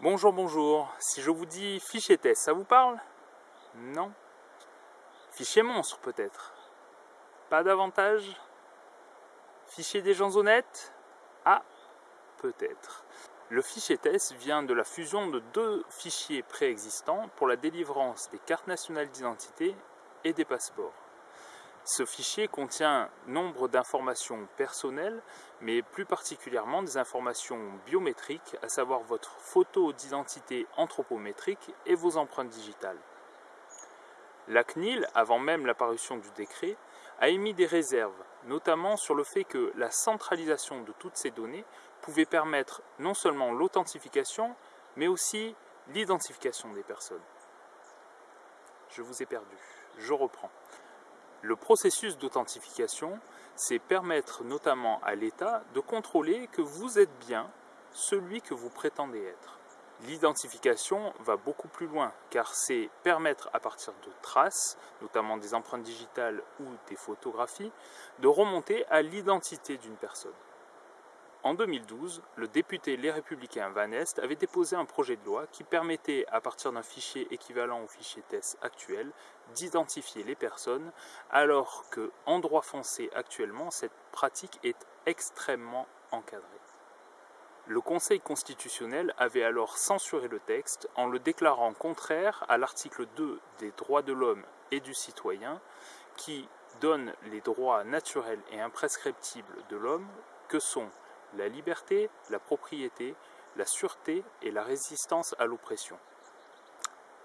Bonjour, bonjour. Si je vous dis fichier test, ça vous parle? Non? Fichier monstre peut-être? Pas davantage? Fichier des gens honnêtes? Ah, peut-être. Le fichier test vient de la fusion de deux fichiers préexistants pour la délivrance des cartes nationales d'identité et des passeports. Ce fichier contient nombre d'informations personnelles, mais plus particulièrement des informations biométriques, à savoir votre photo d'identité anthropométrique et vos empreintes digitales. La CNIL, avant même l'apparition du décret, a émis des réserves, notamment sur le fait que la centralisation de toutes ces données pouvait permettre non seulement l'authentification, mais aussi l'identification des personnes. Je vous ai perdu, je reprends. Le processus d'authentification, c'est permettre notamment à l'État de contrôler que vous êtes bien celui que vous prétendez être. L'identification va beaucoup plus loin, car c'est permettre à partir de traces, notamment des empreintes digitales ou des photographies, de remonter à l'identité d'une personne. En 2012, le député Les Républicains Van Est avait déposé un projet de loi qui permettait, à partir d'un fichier équivalent au fichier TESS actuel, d'identifier les personnes, alors que, en droit français actuellement, cette pratique est extrêmement encadrée. Le Conseil constitutionnel avait alors censuré le texte en le déclarant contraire à l'article 2 des droits de l'homme et du citoyen qui donne les droits naturels et imprescriptibles de l'homme que sont la liberté, la propriété, la sûreté et la résistance à l'oppression.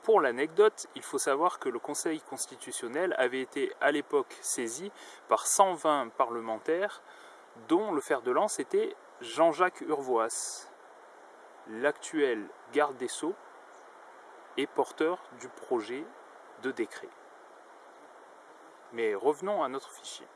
Pour l'anecdote, il faut savoir que le Conseil constitutionnel avait été à l'époque saisi par 120 parlementaires, dont le fer de lance était Jean-Jacques Urvoas, l'actuel garde des Sceaux et porteur du projet de décret. Mais revenons à notre fichier.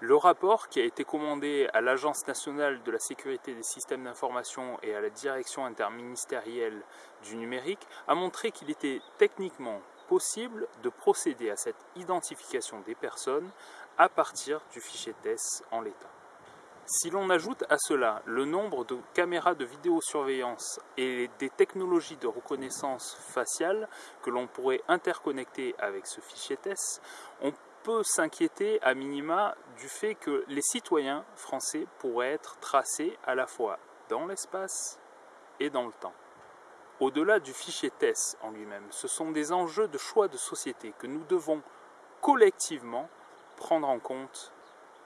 Le rapport qui a été commandé à l'Agence nationale de la sécurité des systèmes d'information et à la direction interministérielle du numérique a montré qu'il était techniquement possible de procéder à cette identification des personnes à partir du fichier TESS en l'état. Si l'on ajoute à cela le nombre de caméras de vidéosurveillance et des technologies de reconnaissance faciale que l'on pourrait interconnecter avec ce fichier TESS, on s'inquiéter à minima du fait que les citoyens français pourraient être tracés à la fois dans l'espace et dans le temps. Au-delà du fichier TESS en lui-même, ce sont des enjeux de choix de société que nous devons collectivement prendre en compte.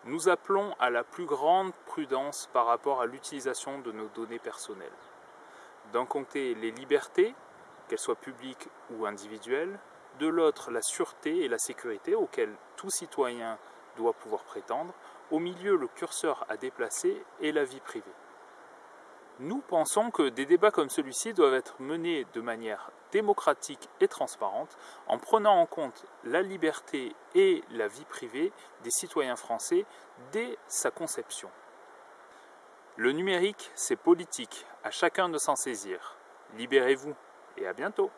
Nous appelons à la plus grande prudence par rapport à l'utilisation de nos données personnelles. D'un côté, les libertés, qu'elles soient publiques ou individuelles, de l'autre la sûreté et la sécurité auxquelles tout citoyen doit pouvoir prétendre, au milieu le curseur à déplacer et la vie privée. Nous pensons que des débats comme celui-ci doivent être menés de manière démocratique et transparente en prenant en compte la liberté et la vie privée des citoyens français dès sa conception. Le numérique, c'est politique, à chacun de s'en saisir. Libérez-vous et à bientôt